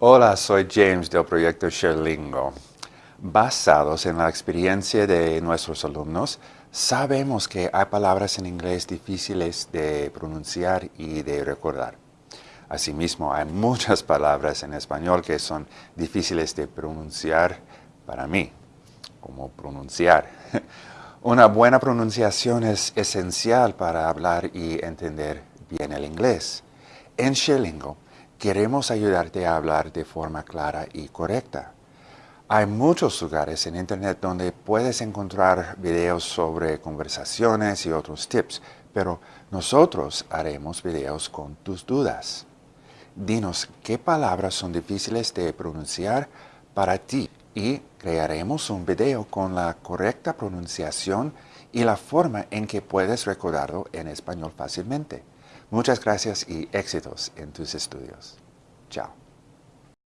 Hola, soy James del proyecto Sherlingo. Basados en la experiencia de nuestros alumnos, sabemos que hay palabras en inglés difíciles de pronunciar y de recordar. Asimismo, hay muchas palabras en español que son difíciles de pronunciar para mí, como pronunciar. Una buena pronunciación es esencial para hablar y entender bien el inglés. En Sherlingo, queremos ayudarte a hablar de forma clara y correcta. Hay muchos lugares en Internet donde puedes encontrar videos sobre conversaciones y otros tips, pero nosotros haremos videos con tus dudas. Dinos qué palabras son difíciles de pronunciar para ti y crearemos un video con la correcta pronunciación y la forma en que puedes recordarlo en español fácilmente. Muchas gracias y éxitos en tus estudios. Chao.